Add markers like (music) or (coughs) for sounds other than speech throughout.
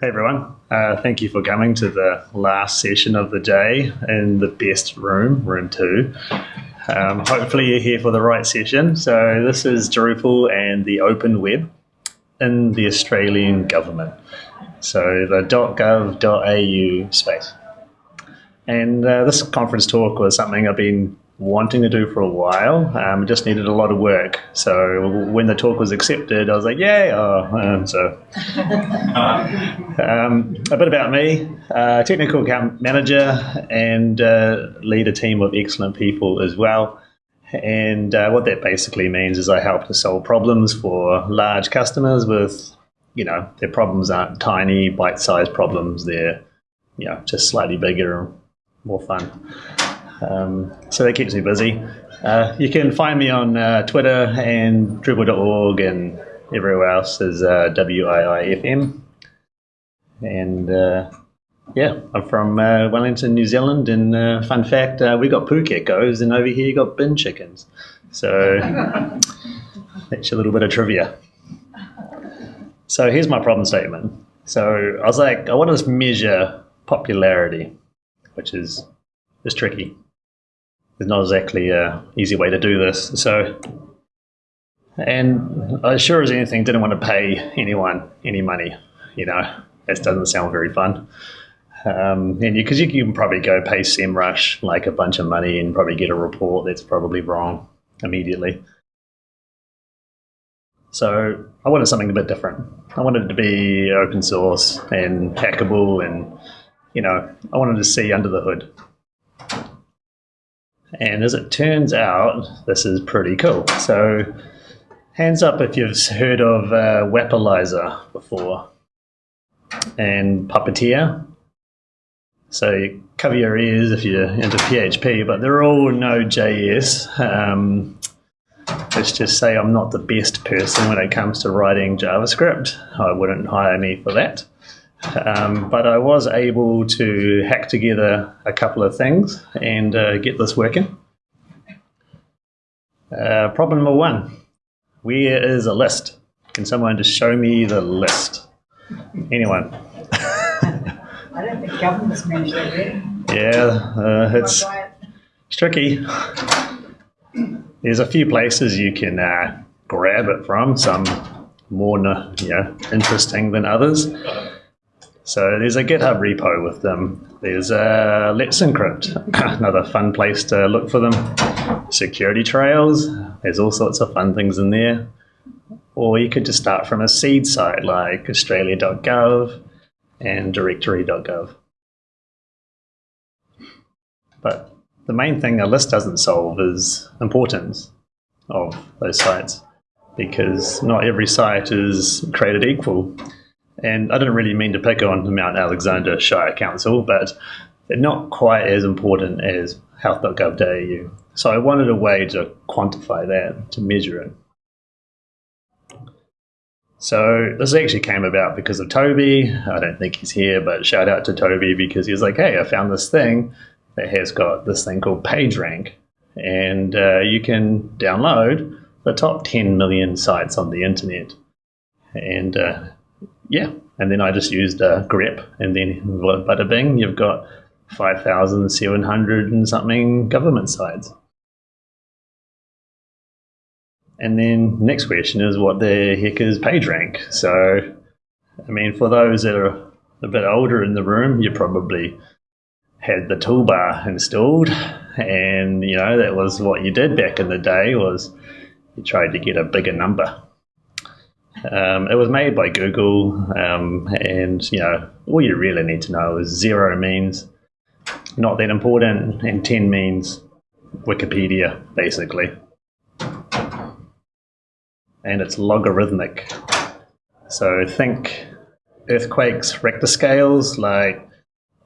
Hey everyone, uh, thank you for coming to the last session of the day in the best room, room two. Um, hopefully you're here for the right session. So this is Drupal and the open web in the Australian government. So the .gov.au space. And uh, this conference talk was something I've been wanting to do for a while. Um, just needed a lot of work. So when the talk was accepted, I was like, yay! Oh, um, so (laughs) um, a bit about me: uh, technical account manager and uh, lead a team of excellent people as well. And uh, what that basically means is I help to solve problems for large customers with, you know, their problems aren't tiny, bite-sized problems. They're, you know, just slightly bigger and more fun. Um, so that keeps me busy. Uh, you can find me on uh, Twitter and Drupal.org and everywhere else is uh, WIIFM. And uh, yeah, I'm from uh, Wellington, New Zealand. And uh, fun fact, uh, we got pukekos, and over here you got bin chickens. So (laughs) that's a little bit of trivia. So here's my problem statement. So I was like, I want to just measure popularity, which is is tricky there's not exactly a easy way to do this. So, and I sure as anything didn't want to pay anyone any money. You know, that doesn't sound very fun. Um, and because you, you, can probably go pay SEMrush like a bunch of money and probably get a report that's probably wrong immediately. So I wanted something a bit different. I wanted it to be open source and hackable, and you know, I wanted to see under the hood. And as it turns out, this is pretty cool. So hands up if you've heard of uh, before and Puppeteer. So you cover your ears if you're into PHP, but they're all Node.js. Um, let's just say I'm not the best person when it comes to writing JavaScript. I wouldn't hire me for that. Um, but I was able to hack together a couple of things and uh, get this working. Uh, problem number one, where is a list? Can someone just show me the list? Anyone? I don't think governments manage that yet. Yeah, uh, it's, it's tricky. There's a few places you can uh, grab it from, some more you know, interesting than others. So there's a GitHub repo with them. There's Let's Encrypt, (coughs) another fun place to look for them. Security trails, there's all sorts of fun things in there. Or you could just start from a seed site like australia.gov and directory.gov. But the main thing a list doesn't solve is importance of those sites because not every site is created equal. And I didn't really mean to pick on the Mount Alexander Shire Council, but they're not quite as important as health.gov.au. So I wanted a way to quantify that, to measure it. So this actually came about because of Toby. I don't think he's here, but shout out to Toby because he was like, hey, I found this thing that has got this thing called PageRank. And uh, you can download the top 10 million sites on the internet. And uh, yeah, and then I just used a grep, and then bada bing, you've got 5,700 and something government sites. And then next question is what the heck is PageRank? So, I mean, for those that are a bit older in the room, you probably had the toolbar installed, and you know that was what you did back in the day was you tried to get a bigger number. Um, it was made by Google, um, and you know all you really need to know is zero means not that important, and ten means Wikipedia, basically, and it's logarithmic. So think earthquakes, Richter scales, like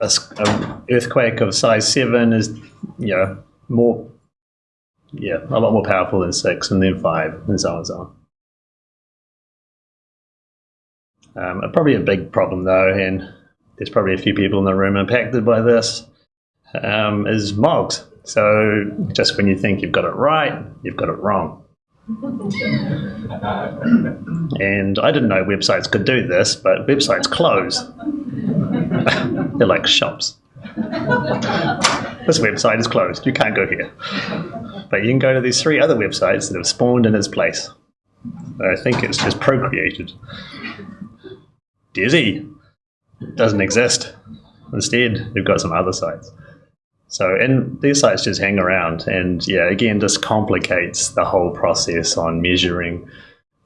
a, a earthquake of size seven is you know more yeah a lot more powerful than six, and then five, and so on and so on. Um, probably a big problem though, and there's probably a few people in the room impacted by this, um, is mogs. So just when you think you've got it right, you've got it wrong. and I didn't know websites could do this, but websites close. (laughs) They're like shops. this website is closed. You can't go here. But you can go to these three other websites that have spawned in its place. I think it's just procreated. Dizzy doesn't exist. Instead, they've got some other sites. So, and these sites just hang around, and yeah, again, this complicates the whole process on measuring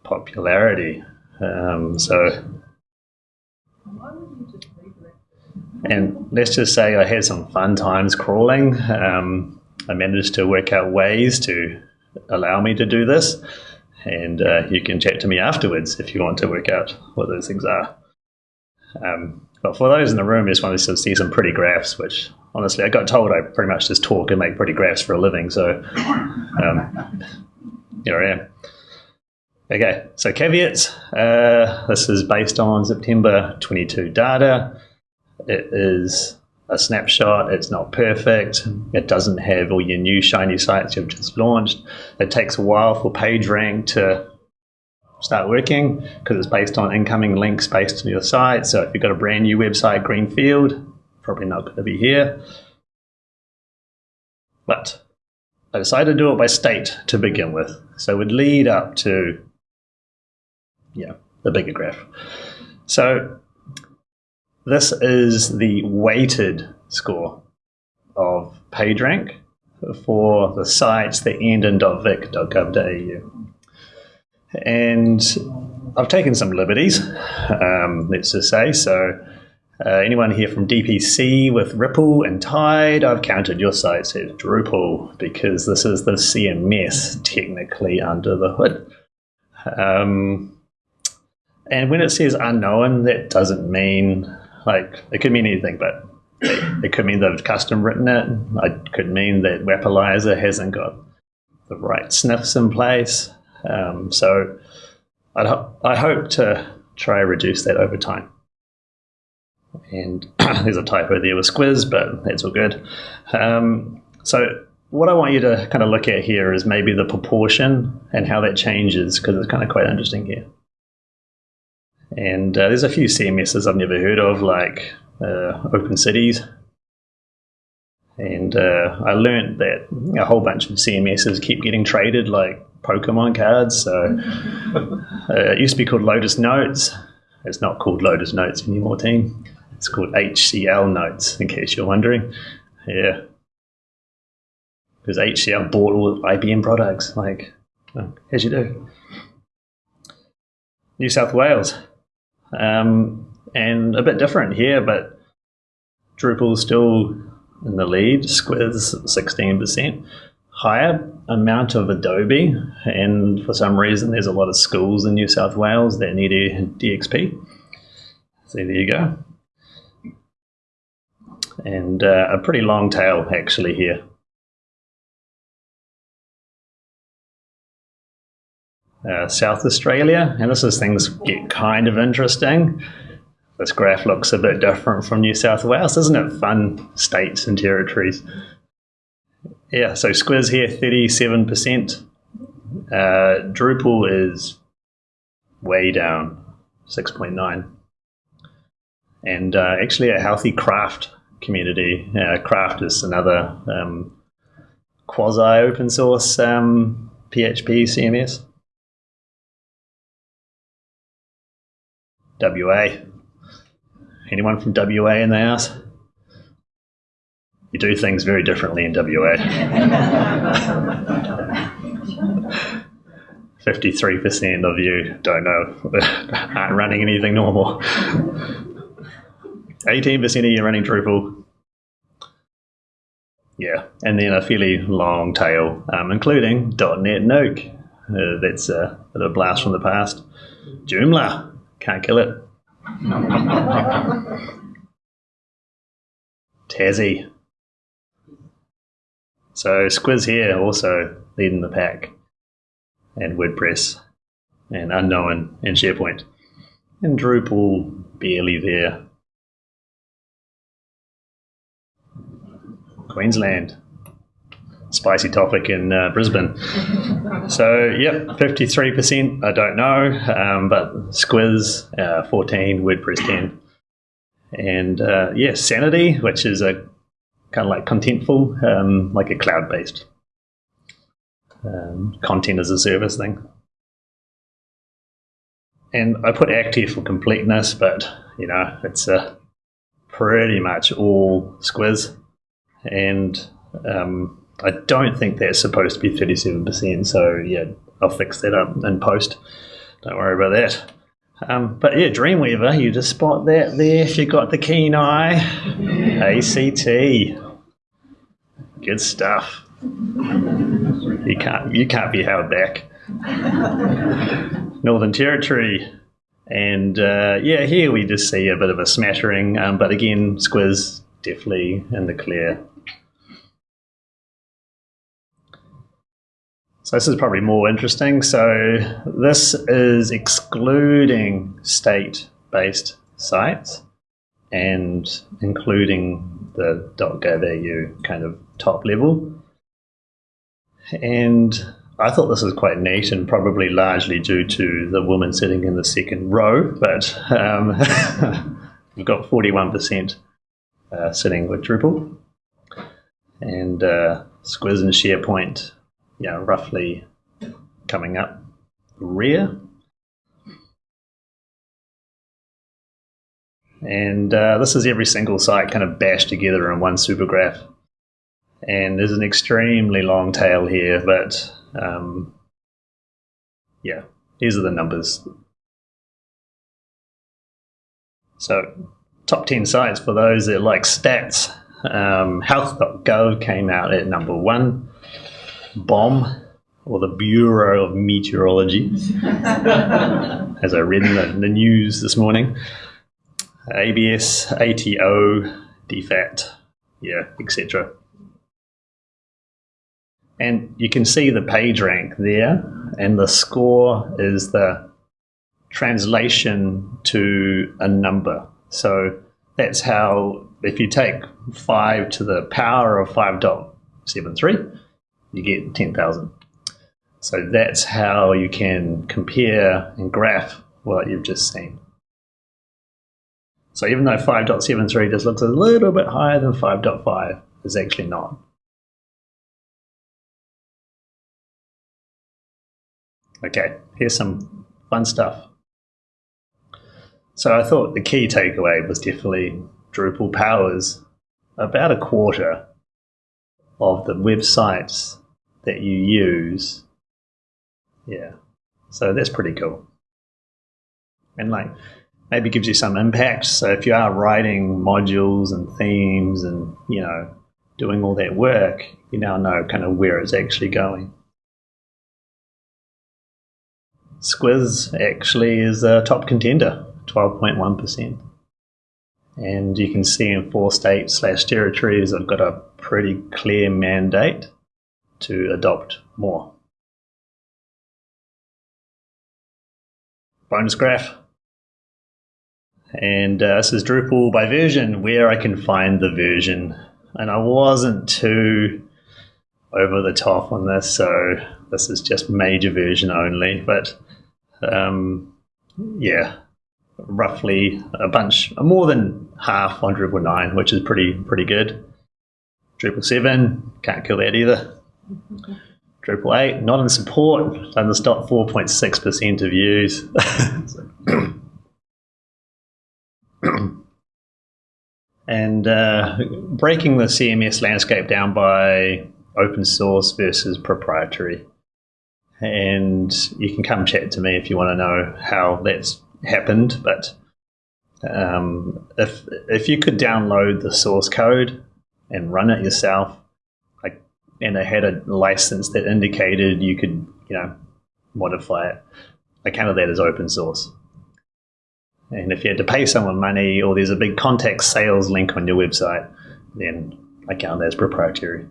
popularity. Um, so, and let's just say I had some fun times crawling. Um, I managed to work out ways to allow me to do this, and uh, you can chat to me afterwards if you want to work out what those things are. Um, but for those in the room, I just wanted to see some pretty graphs, which honestly, I got told I pretty much just talk and make pretty graphs for a living. So um, here I am. Okay, so caveats. Uh, this is based on September 22 data. It is a snapshot. It's not perfect. It doesn't have all your new shiny sites you've just launched. It takes a while for PageRank to start working because it's based on incoming links based on your site. So if you've got a brand new website, Greenfield, probably not going to be here. But I decided to do it by state to begin with. So it would lead up to, yeah, the bigger graph. So this is the weighted score of PageRank for the sites that end in .vic.gov.au. And I've taken some liberties, um, let's just say. So uh, anyone here from DPC with Ripple and Tide, I've counted your sites as Drupal because this is the CMS technically under the hood. Um, and when it says unknown, that doesn't mean like it could mean anything, but it, could mean they've custom written it. It could mean that Wappalyzer hasn't got the right sniffs in place. Um, so I'd ho- I hope to try reduce that over time. And (clears throat) there's a typo there with squiz, but that's all good. Um, so what I want you to kind of look at here is maybe the proportion and how that changes because it's kind of quite interesting here. And uh, there's a few CMSs I've never heard of, like uh, Open Cities. And uh, I learned that a whole bunch of CMSs keep getting traded like Pokemon cards. So uh, it used to be called Lotus Notes. It's not called Lotus Notes anymore, team. It's called HCL Notes, in case you're wondering. Yeah. Because HCL bought all IBM products, like, as you do. New South Wales. Um, and a bit different here, but Drupal's still in the lead, Squiz 16%. Higher amount of Adobe, and for some reason, there's a lot of schools in New South Wales that need a DXP. So there you go and uh, a pretty long tail actually here. Uh, South Australia, and this is things get kind of interesting. This graph looks a bit different from New South Wales, isn't it? Fun states and territories. Yeah, so Squiz here, 37%. Uh, Drupal is way down, 6.9. And uh, actually a healthy craft community. Uh, Craft is another um, quasi open source um, PHP CMS. WA. Anyone from WA in the house? You do things very differently in WA. 53% of you don't know, (laughs) aren't running anything normal. 18% of you running Drupal. Yeah, and then a fairly long tail, um, including .NET Nuke. Uh, that's a bit of a blast from the past. Joomla, can't kill it. (laughs) Tassie. So Squiz here also leading the pack, and WordPress, and Unknown, and SharePoint, and Drupal barely there. Queensland. spicy topic in uh, Brisbane. (laughs) so, yep, 53%, I don't know, um, but Squiz, uh, 14, WordPress 10. And uh, yeah, Sanity, which is a kind of like Contentful, um, like a cloud based um, content as a service thing. And I put ACT here for completeness, but you know, it's uh, pretty much all Squiz. And um, I don't think that's supposed to be 37%. So, yeah, I'll fix that up in post. Don't worry about that. Um, but yeah, Dreamweaver, you just spot that there if you've got the keen eye. ACT. Good stuff. You can't, you can't be held back. Northern Territory. And uh, yeah, here we just see a bit of a smattering, um, but again, Squiz definitely in the clear. So this is probably more interesting. So this is excluding state-based sites and including the .gov.au kind of top level. And I thought this was quite neat and probably largely due to the woman sitting in the second row, but um, (laughs) we've got 41% uh, sitting with Drupal. And uh, Squiz and SharePoint know, roughly coming up rear. And uh, this is every single site kind of bashed together in one super graph. And there's an extremely long tail here, but um, yeah, these are the numbers. So, top 10 sites for those that like stats. Um, health.gov came out at number one. BOM, or the Bureau of Meteorology, (laughs) as I read in the, the news this morning. ABS, ATO, DFAT, yeah, etc. And you can see the page rank there, and the score is the translation to a number. So that's how, if you take 5 to the power of 5.73, you get 10,000. So that's how you can compare and graph what you've just seen. So even though 5.73 just looks a little bit higher than 5.5, it's actually not. Okay, here's some fun stuff. So I thought the key takeaway was definitely Drupal powers about a quarter of the websites that you use. Yeah. So that's pretty cool. And like maybe gives you some impact. So if you are writing modules and themes and, you know, doing all that work, you now know kind of where it's actually going. Squiz actually is a top contender, 12.1%. And you can see in four states slash territories, I've got a pretty clear mandate to adopt more. Bonus graph. And uh, this is Drupal by version, where I can find the version. And I wasn't too over the top on this, so this is just major version only. But um, yeah, roughly a bunch, more than half on Drupal 9, which is pretty pretty good. Drupal 7, can't kill that either. Drupal 8, not in support, and the stop 4.6% of use. (laughs) (clears throat) and uh, breaking the CMS landscape down by open source versus proprietary. And you can come chat to me if you want to know how that's happened. But um, if if you could download the source code and run it yourself, like, and they had a license that indicated you could, you know, modify it. I counted that as open source. And if you had to pay someone money or there's a big contact sales link on your website, then I count that as proprietary.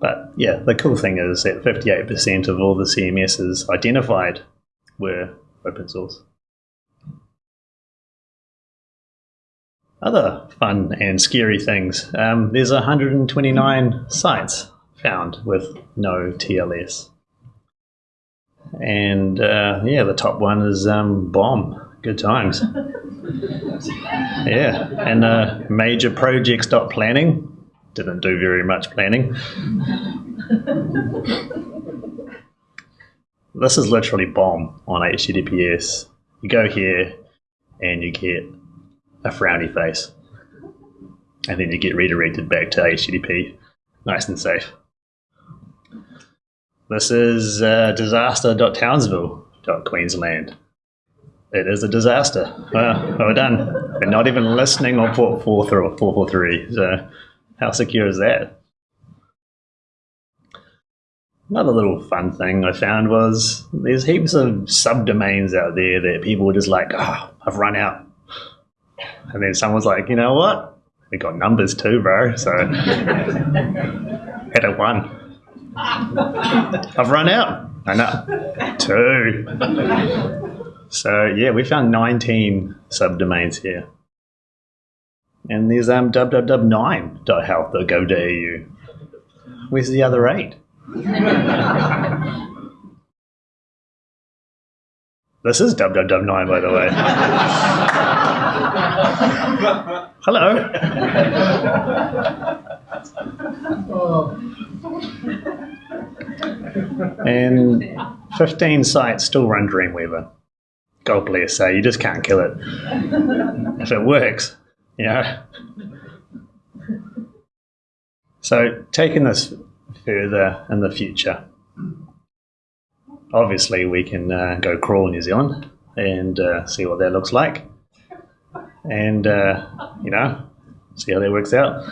But yeah, the cool thing is that 58% of all the CMSs identified were open source. Other fun and scary things. Um, there's 129 sites found with no TLS. And uh, yeah, the top one is um, BOM. Good times. yeah, and uh, major projects planning didn't do very much planning. this is literally BOM on HTTPS. You go here and you get a frowny face, and then you get redirected back to HTTP, nice and safe. This is uh, disaster.townsville.queensland. It is a disaster. Well, well done. They're not even listening on port 443. So, how secure is that? Another little fun thing I found was there's heaps of subdomains out there that people were just like, oh, I've run out. And then someone's like, you know what? We got numbers too, bro. So, (laughs) hit a one. I've run out. I know. Two. So yeah, we found 19 subdomains here. And there's um, www.9.health.gov.au. Where's the other eight? (laughs) this is www9, by the way. Hello. (laughs) and 15 sites still run Dreamweaver. God bless her, you just can't kill it. if it works, you know. So, taking this further in the future, obviously we can uh, go crawl New Zealand and uh, see what that looks like. And, uh, you know, see how that works out.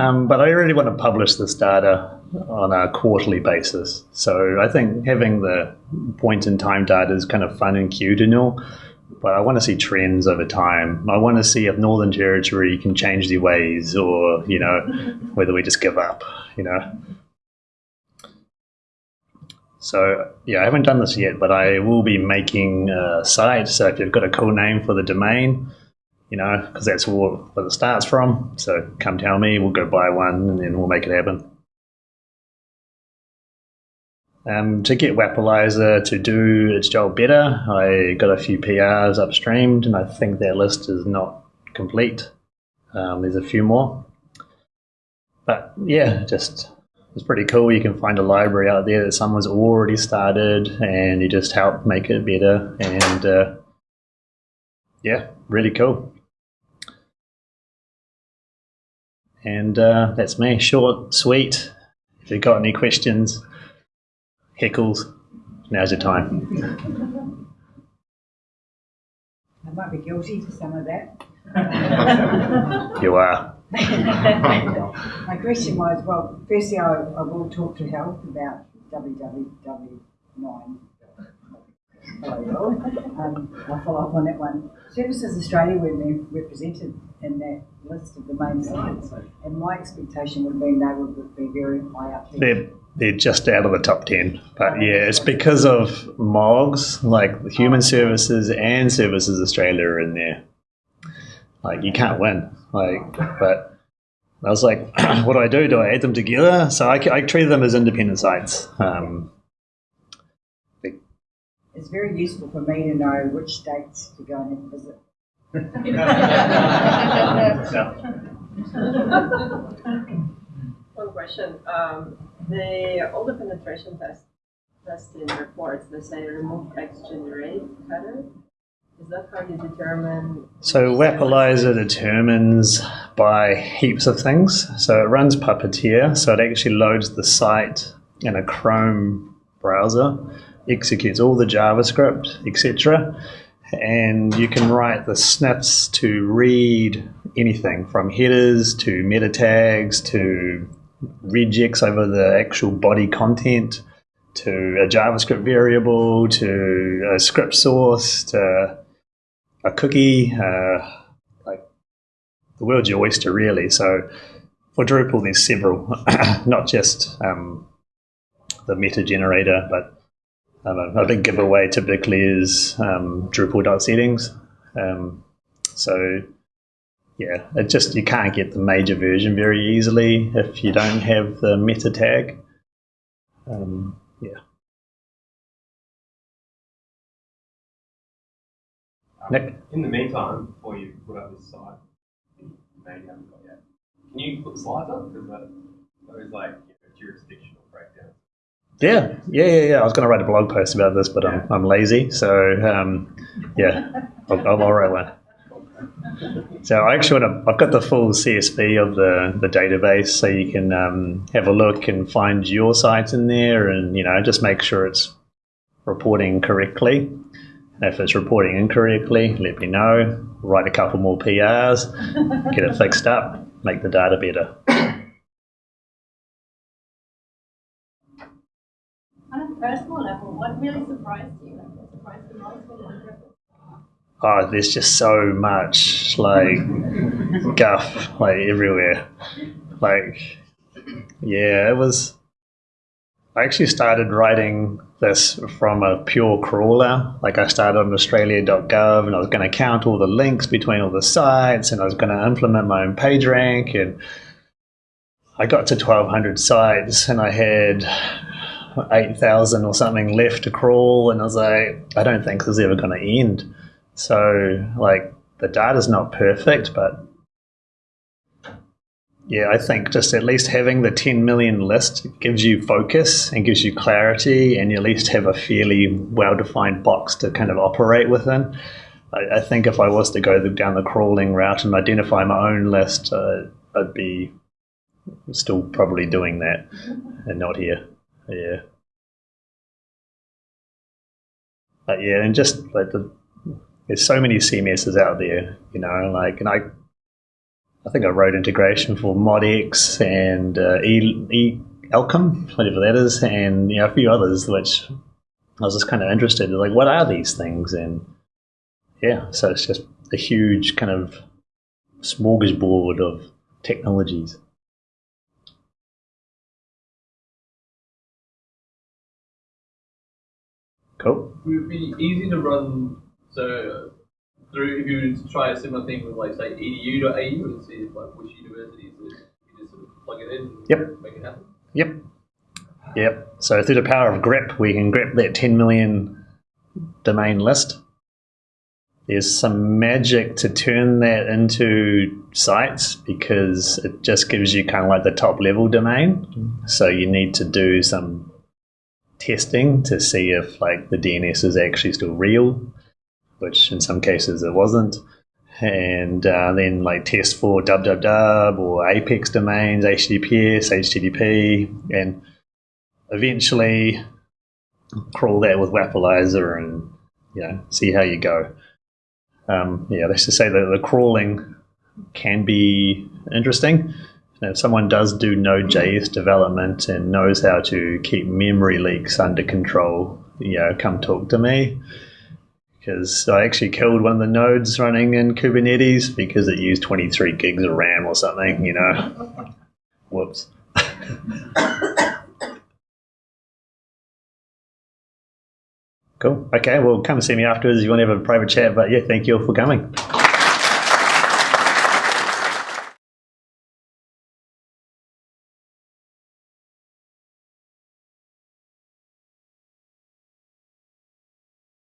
Um, but I really want to publish this data on a quarterly basis. So I think having the point in time data is kind of fun and cute and all, but I want to see trends over time. I want to see if Northern Territory can change their ways or, you know, mm-hmm. whether we just give up, you know. So yeah, I haven't done this yet, but I will be making a site. So if you've got a cool name for the domain, you know, because that's where, where it starts from. So come tell me, we'll go buy one and then we'll make it happen. Um, to get Wappalyzer to do its job better, I got a few PRs upstreamed, and I think that list is not complete. Um, there's a few more. But yeah, just it's pretty cool. You can find a library out there that someone's already started, and you just help make it better. And uh, yeah, really cool. And uh, that's me, short, sweet. If you've got any questions, heckles, now's your time. I might be guilty for some of that. (laughs) you are. (laughs) My question was, well, firstly, I, I will talk to health about www9. Um, I'll follow up on that one. Services Australia were represented in that list of the main sites, and my expectation would have been they would be very high up there. They're, they're just out of the top 10. But yeah, it's because of MOGS, like Human Services and Services Australia are in there. Like, you can't win. Like, but I was like, (clears throat) what do I do? Do I add them together? So I, I treat them as independent sites. Um, it's very useful for me to know which states to go and visit. (laughs) (laughs) (laughs) One question. Um, the all the penetration test testing reports they say remove X generate header. Is that how you determine? So Wappalyzer determines by heaps of things. So it runs Puppeteer, so it actually loads the site in a Chrome browser, executes all the JavaScript, etc and you can write the sniffs to read anything from headers to meta tags to regex over the actual body content to a JavaScript variable to a script source to a cookie, uh, like the world's your oyster, really. So for Drupal, there's several, (coughs) not just um, the meta generator, but um, a, big giveaway typically is um, Drupal.settings. Um, so yeah, it just you can't get the major version very easily if you don't have the meta tag. Um, yeah. Nick? In the meantime, before you put up this site, you maybe haven't got yet. Can you put slides up? Because that, those like you know, jurisdictional breakdowns. Yeah, yeah, yeah, yeah. I was going to write a blog post about this, but I'm, I'm lazy. So, um, yeah, I'll, I'll write one. So I actually want to, I've got the full CSV of the, the database so you can um, have a look and find your site in there and, you know, just make sure it's reporting correctly. If it's reporting incorrectly, let me know. Write a couple more PRs, get it fixed up, make the data better. On a personal level, what really surprised you? Like, surprised you most when you went through it? Oh, there's just so much like guff like everywhere. Like, yeah, it was. I actually started writing this from a pure crawler. Like, I started on Australia.gov and I was going to count all the links between all the sites and I was going to implement my own page rank. And I got to 1,200 sites and I had 8,000 or something left to crawl. And I was like, I don't think this is ever going to end. So, like, the data's not perfect, but yeah, I think just at least having the 10 million list gives you focus and gives you clarity, and you at least have a fairly well defined box to kind of operate within. I, I, think if I was to go down the crawling route and identify my own list, uh, I'd be still probably doing that (laughs) and not here. Yeah. But yeah, and just like the there's so many CMSs out there, you know, like, and I, I think I wrote integration for ModX and uh, e, e Elcom, whatever that is, and you know, a few others, which I was just kind of interested in, like, what are these things? And yeah, so it's just a huge kind of smorgasbord of technologies. Cool. Would be easy to run so uh, through if you were to try a similar thing with like say edu.au and see if, like which universities you just sort of plug it in and Yep. make it happen? Yep. Yep. So through the power of grep, we can grep that 10 million domain list. There's some magic to turn that into sites because it just gives you kind of like the top level domain. So you need to do some testing to see if like the DNS is actually still real, which in some cases it wasn't. And uh, then like test for www or apex domains, HTTPS, HTTP, and eventually crawl that with Wappalyzer and you know see how you go. Um, yeah, let's just say that the crawling can be interesting. If someone does do Node.js development and knows how to keep memory leaks under control, you know, come talk to me. Because I actually killed one of the nodes running in Kubernetes because it used 23 gigs of RAM or something, you know. (laughs) Whoops. (coughs) Cool. Okay, well, come see me afterwards if you want to have a private chat. But yeah, thank you all for coming.